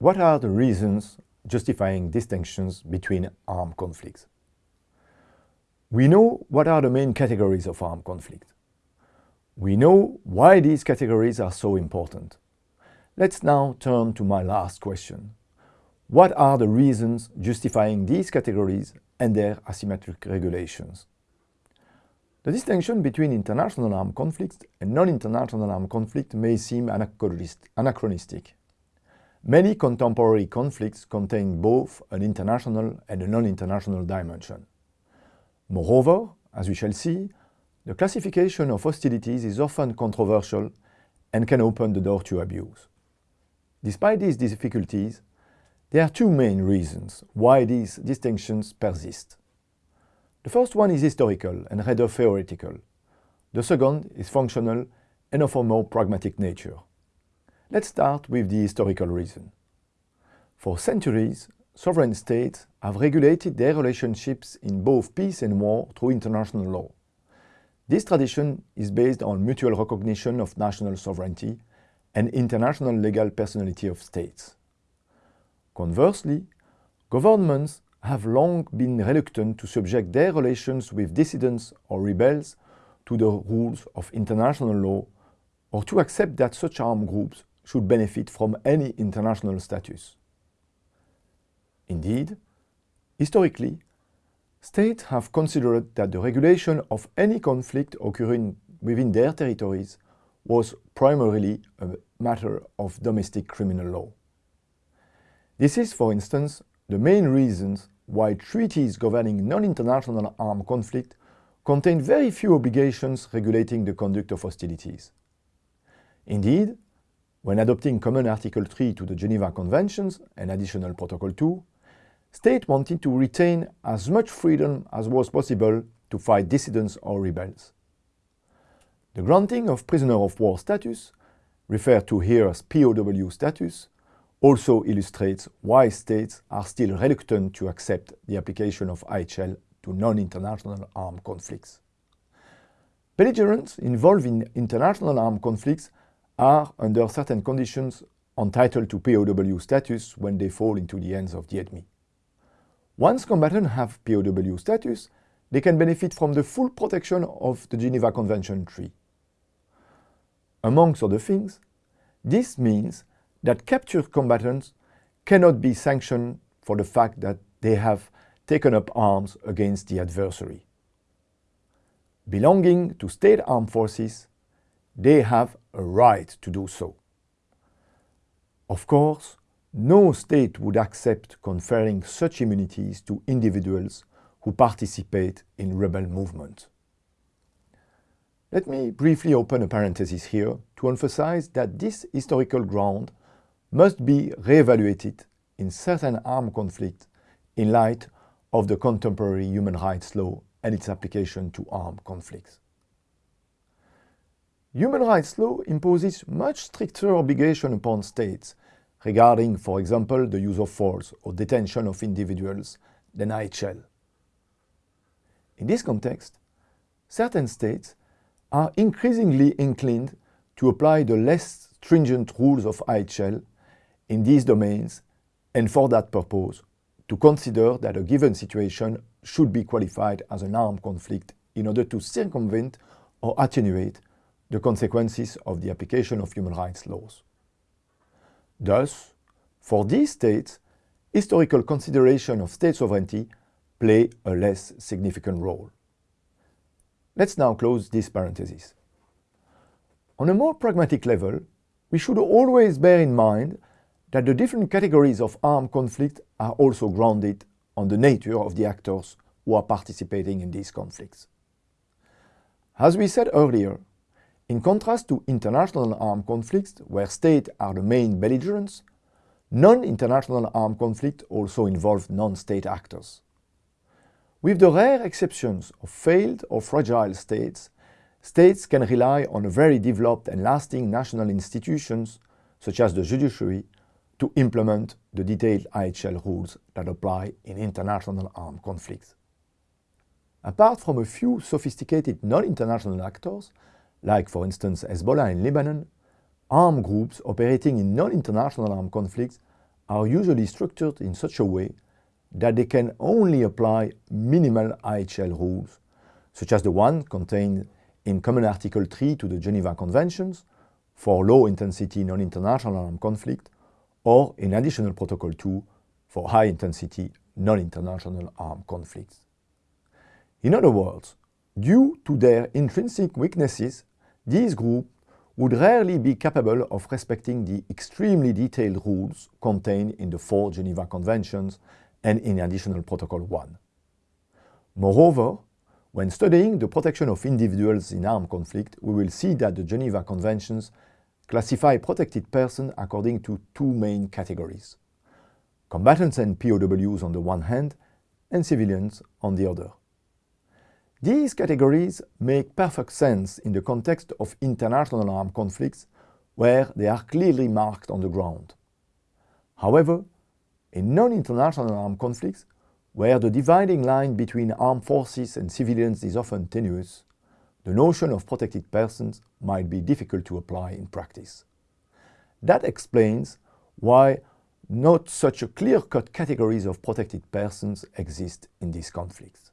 What are the reasons justifying distinctions between armed conflicts? We know what are the main categories of armed conflict. We know why these categories are so important. Let's now turn to my last question. What are the reasons justifying these categories and their asymmetric regulations? The distinction between international armed conflicts and non-international armed conflict may seem anachronistic. Many contemporary conflicts contain both an international and a non-international dimension. Moreover, as we shall see, the classification of hostilities is often controversial and can open the door to abuse. Despite these difficulties, there are two main reasons why these distinctions persist. The first one is historical and rather theoretical. The second is functional and of a more pragmatic nature. Let's start with the historical reason. For centuries, sovereign states have regulated their relationships in both peace and war through international law. This tradition is based on mutual recognition of national sovereignty and international legal personality of states. Conversely, governments have long been reluctant to subject their relations with dissidents or rebels to the rules of international law or to accept that such armed groups should benefit from any international status. Indeed, historically, states have considered that the regulation of any conflict occurring within their territories was primarily a matter of domestic criminal law. This is, for instance, the main reasons why treaties governing non-international armed conflict contain very few obligations regulating the conduct of hostilities. Indeed, when adopting Common Article 3 to the Geneva Conventions and Additional Protocol 2, states wanted to retain as much freedom as was possible to fight dissidents or rebels. The granting of prisoner of war status, referred to here as POW status, also illustrates why states are still reluctant to accept the application of IHL to non-international armed conflicts. Belligerents involved in international armed conflicts are, under certain conditions, entitled to POW status when they fall into the hands of the enemy. Once combatants have POW status, they can benefit from the full protection of the Geneva Convention 3. Amongst other things, this means that captured combatants cannot be sanctioned for the fact that they have taken up arms against the adversary. Belonging to state armed forces, they have a right to do so. Of course, no state would accept conferring such immunities to individuals who participate in rebel movements. Let me briefly open a parenthesis here to emphasize that this historical ground must be re-evaluated in certain armed conflicts in light of the contemporary human rights law and its application to armed conflicts. Human rights law imposes much stricter obligation upon states regarding, for example, the use of force or detention of individuals than IHL. In this context, certain states are increasingly inclined to apply the less stringent rules of IHL in these domains and for that purpose to consider that a given situation should be qualified as an armed conflict in order to circumvent or attenuate the consequences of the application of human rights laws. Thus, for these states, historical consideration of state sovereignty play a less significant role. Let's now close this parenthesis. On a more pragmatic level, we should always bear in mind that the different categories of armed conflict are also grounded on the nature of the actors who are participating in these conflicts. As we said earlier, in contrast to international armed conflicts where states are the main belligerents, non-international armed conflict also involve non-state actors. With the rare exceptions of failed or fragile states, states can rely on very developed and lasting national institutions such as the judiciary to implement the detailed IHL rules that apply in international armed conflicts. Apart from a few sophisticated non-international actors, like for instance Hezbollah in Lebanon, armed groups operating in non-international armed conflicts are usually structured in such a way that they can only apply minimal IHL rules, such as the one contained in Common Article 3 to the Geneva Conventions for low-intensity non-international armed conflict or in Additional Protocol 2 for high-intensity non-international armed conflicts. In other words, due to their intrinsic weaknesses, these groups would rarely be capable of respecting the extremely detailed rules contained in the four Geneva Conventions and in Additional Protocol 1. Moreover, when studying the protection of individuals in armed conflict, we will see that the Geneva Conventions classify protected persons according to two main categories. Combatants and POWs on the one hand, and civilians on the other. These categories make perfect sense in the context of international armed conflicts where they are clearly marked on the ground. However, in non-international armed conflicts, where the dividing line between armed forces and civilians is often tenuous, the notion of protected persons might be difficult to apply in practice. That explains why not such a clear-cut categories of protected persons exist in these conflicts.